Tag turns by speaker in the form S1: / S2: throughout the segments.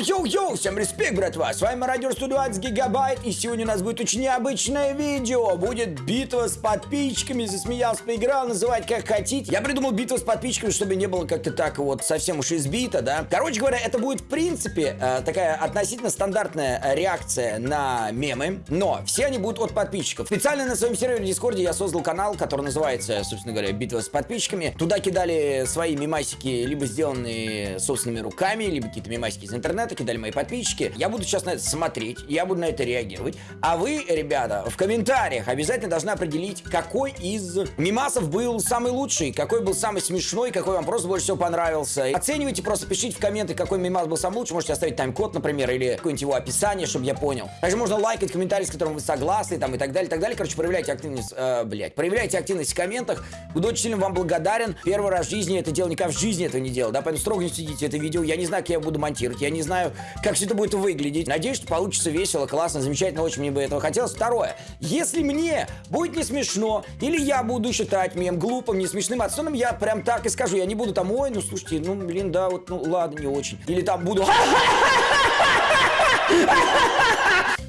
S1: Йоу-йоу-йоу, всем респект, братва, с вами Мародер 120 гигабайт, и сегодня у нас будет очень необычное видео, будет битва с подписчиками, засмеялся, проиграл, называть как хотите. Я придумал битву с подписчиками, чтобы не было как-то так вот совсем уж избито, да. Короче говоря, это будет в принципе э, такая относительно стандартная реакция на мемы, но все они будут от подписчиков. Специально на своем сервере Discord'е я создал канал, который называется, собственно говоря, битва с подписчиками. Туда кидали свои мемасики, либо сделанные собственными руками, либо какие-то мемасики из интернета, кидали мои подписчики. Я буду сейчас на это смотреть, я буду на это реагировать. А вы, ребята, в комментариях обязательно должны определить, какой из мемасов был самый лучший, какой был самый смешной, какой вам просто больше всего понравился. Оценивайте, просто пишите в комменты, какой мемас был самый лучший. Можете оставить тайм-код, например, или какое-нибудь его описание, чтобы я понял. Также можно лайкать комментарий, с которым вы согласны, там и так далее, и так далее. Короче, проявляйте активность, э, блядь, проявляйте активность в комментах. Буду очень сильно вам благодарен. Первый раз в жизни это делал, никогда в жизни этого не делал, да, поэтому строго не следите это видео. Я не знаю, как я буду монтировать, я не знаю, как все это будет выглядеть. Надеюсь, что получится весело, классно, замечательно, очень мне бы этого хотелось. Второе, если мне будет не смешно, или я буду считать мем глупым, не смешным, отстойным, я прям так и скажу. Я не буду там, ой, ну слушайте, ну блин, да, вот, ну ладно, не очень. Или там буду...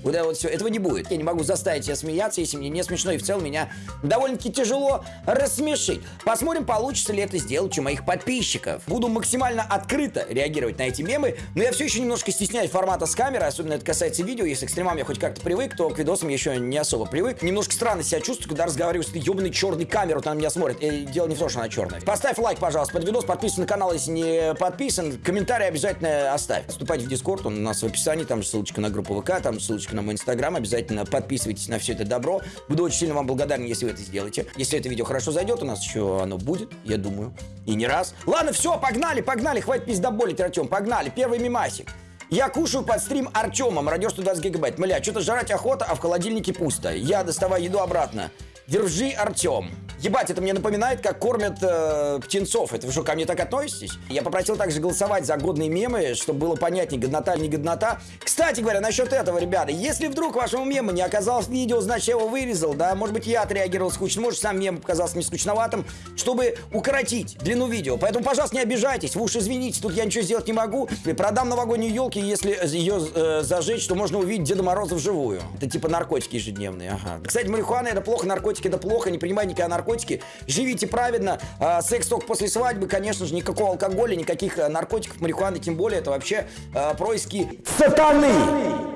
S1: Вот это вот все, этого не будет. Я не могу заставить себя смеяться, если мне не смешно, и в целом меня довольно-таки тяжело рассмешить. Посмотрим, получится ли это сделать у моих подписчиков. Буду максимально открыто реагировать на эти мемы, но я все еще немножко стесняюсь формата с камеры, особенно это касается видео. Если к стримам я хоть как-то привык, то к видосам я еще не особо привык. Немножко странно себя чувствую, когда разговариваю с этой ебаной черной камерой, вот она меня смотрит. И дело не в том, что она черная. Поставь лайк, пожалуйста, под видос, подписывайся на канал, если не подписан. Комментарий обязательно оставь. Вступайте в Дискорд, он у нас в описании, там же ссылочка на группу ВК, там ссылочка на мой инстаграм. Обязательно подписывайтесь на все это добро. Буду очень сильно вам благодарен, если вы это сделаете. Если это видео хорошо зайдет, у нас еще оно будет, я думаю, и не раз. Ладно, все, погнали, погнали, хватит пиздоболить, Артем, погнали. Первый мимасик. Я кушаю под стрим Артема, радио 120 гигабайт. Мля, что-то жрать охота, а в холодильнике пусто. Я доставаю еду обратно. Держи, Артем. Ебать, это мне напоминает, как кормят э, птенцов. Это вы что, ко мне так относитесь? Я попросил также голосовать за годные мемы, чтобы было понятнее, годнота или не годнота. Кстати говоря, насчет этого, ребята, если вдруг вашему мему не оказалось видео, значит, я его вырезал, да, может быть, я отреагировал скучно, может, сам мем показался не скучноватым, чтобы укоротить длину видео. Поэтому, пожалуйста, не обижайтесь, вы уж извините, тут я ничего сделать не могу. Продам новогоднюю елки, если ее э, зажечь, то можно увидеть Деда Мороза вживую. Это типа наркотики ежедневные, ага. Кстати, марихуана это плохо, наркотики это плохо, не принимайте никакие наркотики наркотики. Живите правильно. А, секс только после свадьбы, конечно же, никакого алкоголя, никаких а, наркотиков, марихуаны, тем более, это вообще а, происки сатаны.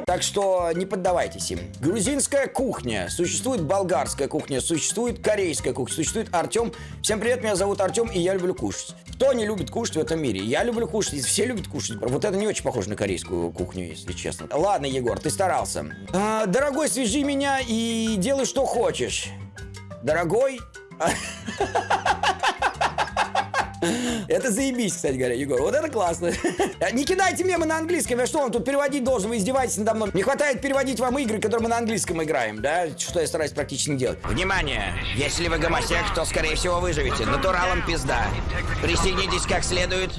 S1: Так что не поддавайтесь им. Грузинская кухня, существует болгарская кухня, существует корейская кухня, существует Артем. Всем привет, меня зовут Артем, и я люблю кушать. Кто не любит кушать в этом мире? Я люблю кушать, все любят кушать. Вот это не очень похоже на корейскую кухню, если честно. Ладно, Егор, ты старался. А, дорогой, свяжи меня и делай, что хочешь. Дорогой, это заебись, кстати говоря, Егор. Вот это классно. Не кидайте мемы на английском. Я что, вам тут переводить должен? Вы издеваетесь надо мной. Не хватает переводить вам игры, которые мы на английском играем, да? Что я стараюсь практически не делать. Внимание! Если вы гомосек, то, скорее всего, выживете. Натуралом пизда. Присоединитесь как следует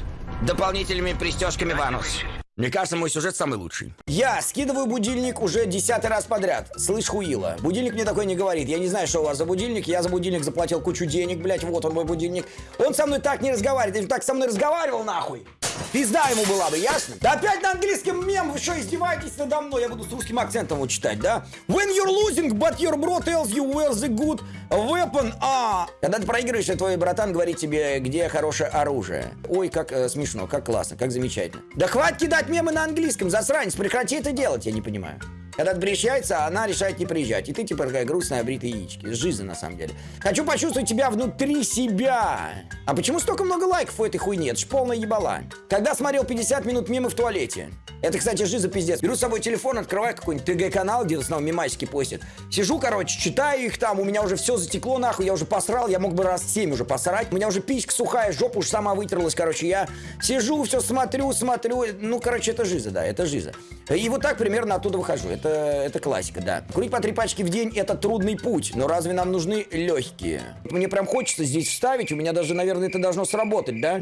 S1: дополнительными пристежками в анус. Мне кажется, мой сюжет самый лучший. Я скидываю будильник уже десятый раз подряд. Слышь, хуила. Будильник мне такой не говорит. Я не знаю, что у вас за будильник. Я за будильник заплатил кучу денег, блять. Вот он мой будильник. Он со мной так не разговаривает. Он так со мной разговаривал, нахуй. Пизда ему была бы, ясно? Да опять на английском мем, вы что, издеваетесь надо мной? Я буду с русским акцентом вот читать, да? When you're losing, but your bro tells you where the good weapon are. Когда ты проигрываешь, и твой братан говорит тебе, где хорошее оружие. Ой, как э, смешно, как классно, как замечательно. Да хватит кидать мемы на английском, засранец, прекрати это делать, я не понимаю. Когда ты приезжается, она решает не приезжать. И ты типа такая грустная бритая яички. Жизнь на самом деле. Хочу почувствовать тебя внутри себя. А почему столько много лайков у этой хуйни? Это ж полная ебала. Когда смотрел 50 минут мимо в туалете. Это, кстати, жиза пиздец. Беру с собой телефон, открываю какой-нибудь ТГ-канал, где в основном мемасики постят. Сижу, короче, читаю их там, у меня уже все затекло нахуй, я уже посрал, я мог бы раз 7 уже посрать. У меня уже писька сухая, жопа уж сама вытерлась, короче. Я сижу, все смотрю, смотрю. Ну, короче, это жиза, да, это жиза. И вот так примерно оттуда выхожу. Это, это классика, да. Курить по три пачки в день – это трудный путь, но разве нам нужны легкие? Мне прям хочется здесь вставить, у меня даже, наверное, это должно сработать, да?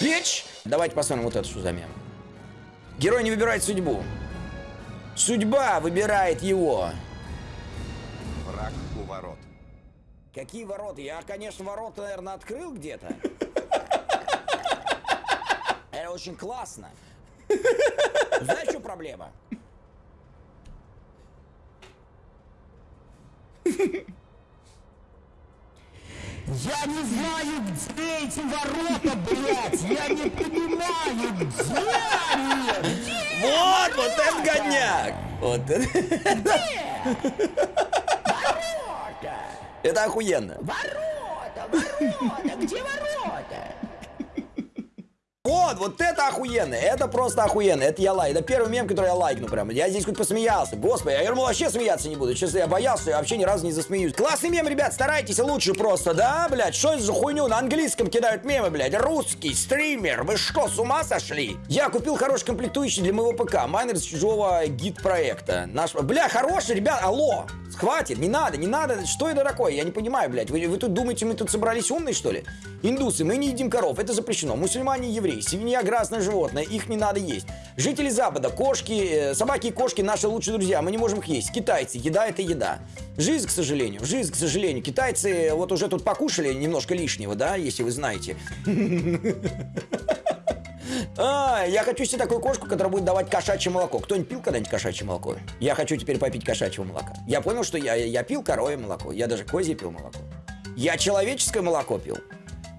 S1: Бич! Давайте посмотрим вот это, что за мем. Герой не выбирает судьбу. Судьба выбирает его.
S2: Враг у ворот.
S1: Какие ворота? Я, конечно, ворота, наверное, открыл где-то. Это очень классно. Знаешь, что проблема?
S3: Я не знаю, где эти ворота, блядь! Я не понимаю, где они? Где?
S1: Вот, вот это годняк! Вот это...
S3: Ворота!
S1: Это охуенно.
S3: Ворота! Ворота! Где ворота?
S1: Вот, вот это охуенно, это просто охуенно, это я лайк, это первый мем, который я лайкну прям, я здесь хоть посмеялся, господи, я думал вообще смеяться не буду, честно, я боялся, я вообще ни разу не засмеюсь. Классный мем, ребят, старайтесь лучше просто, да, блядь, что это за хуйню, на английском кидают мемы, блядь, русский стример, вы что, с ума сошли? Я купил хороший комплектующий для моего ПК, майнер с чужого гид-проекта, наш, бля, хороший, ребят, алло, хватит, не надо, не надо, что это такое, я не понимаю, блядь, вы, вы тут думаете, мы тут собрались умные, что ли? Индусы, мы не едим коров, это запрещено, мусульмане евреи, свинья грязное животное, их не надо есть. Жители Запада, кошки, э, собаки и кошки наши лучшие друзья, мы не можем их есть. Китайцы, еда это еда. Жизнь, к сожалению, жизнь, к сожалению. Китайцы вот уже тут покушали немножко лишнего, да, если вы знаете. А, я хочу себе такую кошку, которая будет давать кошачье молоко. Кто-нибудь пил когда-нибудь кошачье молоко? Я хочу теперь попить кошачьего молока. Я понял, что я, я пил коровье молоко. Я даже козье пил молоко. Я человеческое молоко пил.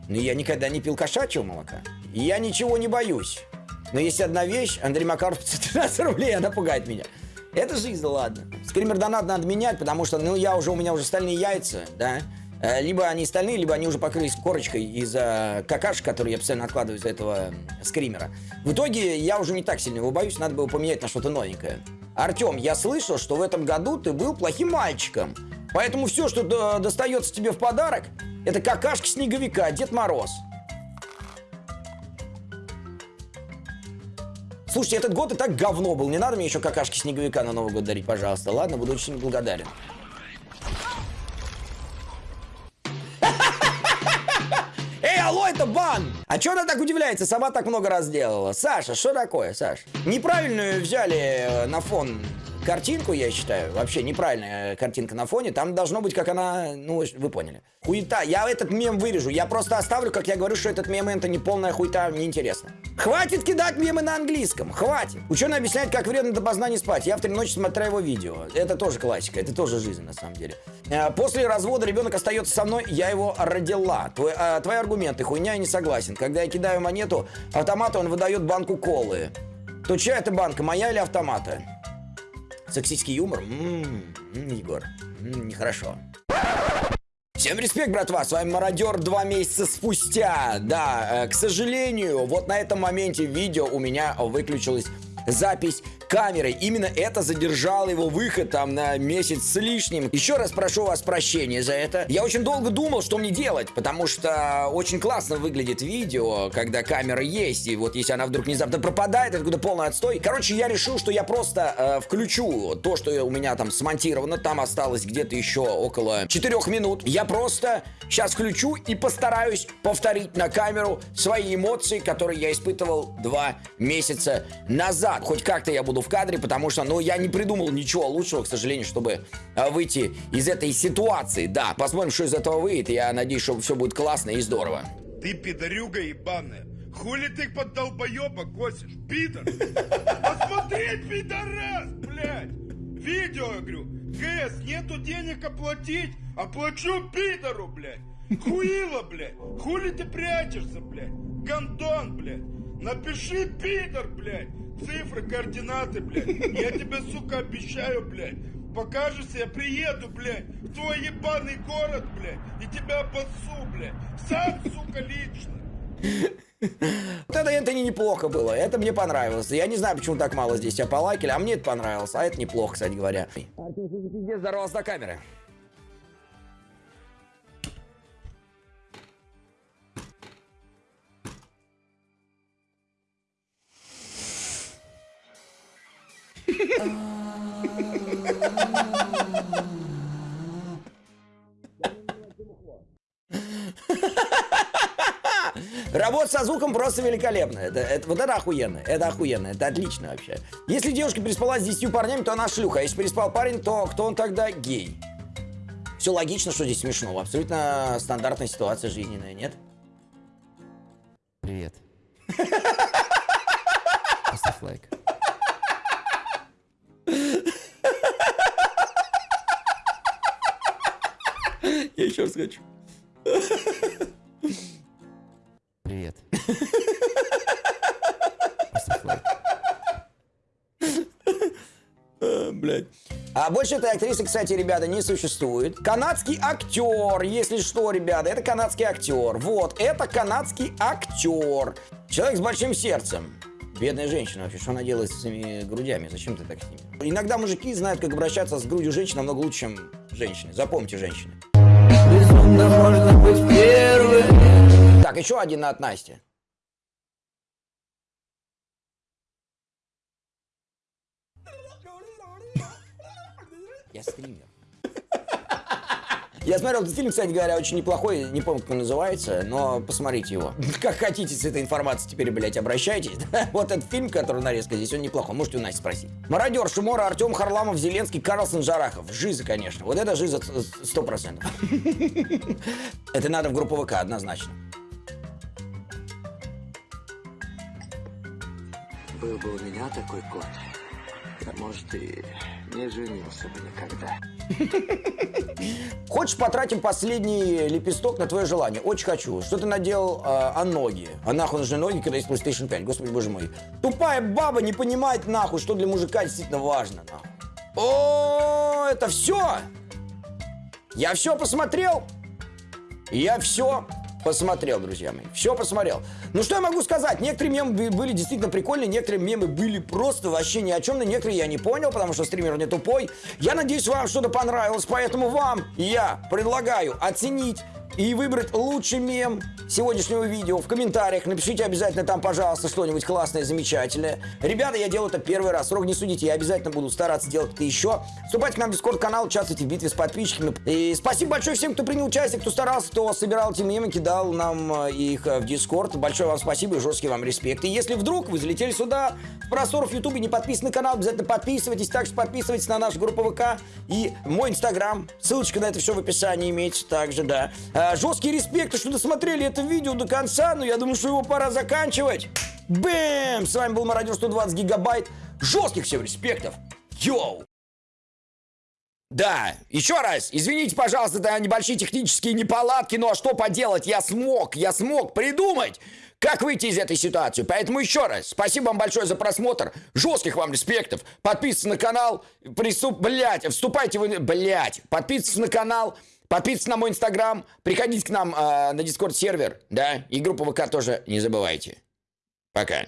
S1: Но я никогда не пил кошачьего молока. И я ничего не боюсь. Но есть одна вещь, Андрей Макаров 513 рублей, она пугает меня. Это жизнь, ладно. Скример донат надо менять, потому что, ну, я уже, у меня уже стальные яйца, да. Э, Либо они стальные, либо они уже покрылись корочкой из-за какашек, которые я постоянно откладываю из-за этого м, скримера. В итоге я уже не так сильно его боюсь, надо было поменять на что-то новенькое. Артем, я слышал, что в этом году ты был плохим мальчиком. Поэтому все, что до- достается тебе в подарок, это какашки снеговика, Дед Мороз. Слушайте, этот год и так говно был. Не надо мне еще какашки снеговика на Новый год дарить, пожалуйста. Ладно, буду очень благодарен. Эй, алло, это бан! А чё она так удивляется? Сама так много раз делала. Саша, что такое, Саш? Неправильную взяли э, на фон картинку, я считаю. Вообще неправильная картинка на фоне. Там должно быть, как она... Ну, вы поняли. Хуета. Я этот мем вырежу. Я просто оставлю, как я говорю, что этот мем это не полная хуета, мне интересно. Хватит кидать мемы на английском. Хватит. Ученый объясняет, как вредно до познания спать. Я в три ночи смотрю его видео. Это тоже классика. Это тоже жизнь, на самом деле. Э, После развода ребенок остается со мной, я его родила. Твой, э, твои аргументы, хуйня, я не согласен. Когда я кидаю монету автомата, он выдает банку колы. То чья это банка, моя или автомата? Сексистский юмор? М, м, Егор, м, нехорошо. Всем респект, братва, с вами Мародер два месяца спустя. Да, э, к сожалению, вот на этом моменте видео у меня выключилась запись камерой. Именно это задержало его выход там на месяц с лишним. Еще раз прошу вас прощения за это. Я очень долго думал, что мне делать, потому что очень классно выглядит видео, когда камера есть, и вот если она вдруг внезапно пропадает, какой-то полный отстой. Короче, я решил, что я просто э, включу то, что у меня там смонтировано, там осталось где-то еще около 4 минут. Я просто сейчас включу и постараюсь повторить на камеру свои эмоции, которые я испытывал два месяца назад. Хоть как-то я буду в кадре, потому что, ну, я не придумал ничего лучшего, к сожалению, чтобы э, выйти из этой ситуации. Да, посмотрим, что из этого выйдет. Я надеюсь, что все будет классно и здорово.
S4: Ты пидорюга ебаная. Хули ты под долбоеба косишь, пидор? Посмотреть, пидорас, блядь. Видео, я говорю. ГС, нету денег оплатить. Оплачу пидору, блядь. Хуила, блядь. Хули ты прячешься, блядь? Гандон, блядь. Напиши, пидор, блядь. Цифры, координаты, блядь. Я тебе, сука, обещаю, блядь. Покажешься, я приеду, блядь, в твой ебаный город, блядь, и тебя обоссу, блядь. Сам, сука, лично.
S1: Вот это, это не неплохо было, это мне понравилось. Я не знаю, почему так мало здесь тебя полайкали, а мне это понравилось, а это неплохо, кстати говоря. Артем, пиздец, здоровался до камеры. Работа со звуком просто великолепно. Это, это, вот это охуенно. Это охуенно. Это отлично вообще. Если девушка переспала с 10 парнями, то она шлюха. А если переспал парень, то кто он тогда гей? Все логично, что здесь смешно. Абсолютно стандартная ситуация жизненная, нет?
S5: Привет. Поставь
S1: лайк. Я еще раз хочу. Привет. Лайк. А, больше этой актрисы, кстати, ребята, не существует. Канадский актер, если что, ребята, это канадский актер. Вот, это канадский актер. Человек с большим сердцем. Бедная женщина вообще, что она делает с этими грудями? Зачем ты так с ними? Иногда мужики знают, как обращаться с грудью женщины намного лучше, чем женщины. Запомните, женщины. Так, еще один от Насти. Я стример. Я смотрел этот фильм, кстати говоря, очень неплохой, не помню, как он называется, но посмотрите его. Как хотите с этой информацией теперь, блядь, обращайтесь. Вот этот фильм, который нарезка здесь, он неплохой, можете у Насти спросить. Мародер, Шумора, Артем Харламов, Зеленский, Карлсон, Жарахов. Жиза, конечно. Вот это жиза сто процентов. Это надо в группу ВК, однозначно.
S5: Был бы у меня такой кот, может, и не женился бы никогда.
S1: Хочешь, потратим последний лепесток на твое желание? Очень хочу. Что ты наделал э, о ноги? А нахуй нужны ноги, когда есть PlayStation 5? Господи, боже мой. Тупая баба не понимает, нахуй, что для мужика действительно важно, нахуй. О, это все? Я все посмотрел? Я все посмотрел, друзья мои. Все посмотрел. Ну, что я могу сказать? Некоторые мемы были действительно прикольные, некоторые мемы были просто вообще ни о чем, но некоторые я не понял, потому что стример не тупой. Я надеюсь, вам что-то понравилось, поэтому вам я предлагаю оценить и выбрать лучший мем сегодняшнего видео в комментариях. Напишите обязательно там, пожалуйста, что-нибудь классное, замечательное. Ребята, я делаю это первый раз. Строго не судите, я обязательно буду стараться делать это еще. Вступайте к нам в Discord-канал, участвуйте в битве с подписчиками. И спасибо большое всем, кто принял участие, кто старался, кто собирал эти мемы, кидал нам э, их э, в Discord. Большое вам спасибо и жесткий вам респект. И если вдруг вы залетели сюда, в простор в Ютубе, не подписаны на канал, обязательно подписывайтесь. Также подписывайтесь на нашу группу ВК и мой Инстаграм. Ссылочка на это все в описании имеется также, да. А, жесткий респект, что досмотрели это видео до конца, но я думаю, что его пора заканчивать. Бэм! С вами был Мародер 120 гигабайт. Жестких всем респектов. Йоу! Да, еще раз, извините, пожалуйста, за небольшие технические неполадки, но что поделать, я смог, я смог придумать, как выйти из этой ситуации. Поэтому еще раз, спасибо вам большое за просмотр, жестких вам респектов, подписывайтесь на канал, приступ, блять, вступайте в, блять, подписывайтесь на канал, подписывайтесь на мой инстаграм, приходите к нам э, на дискорд сервер, да, и группу ВК тоже не забывайте. Пока.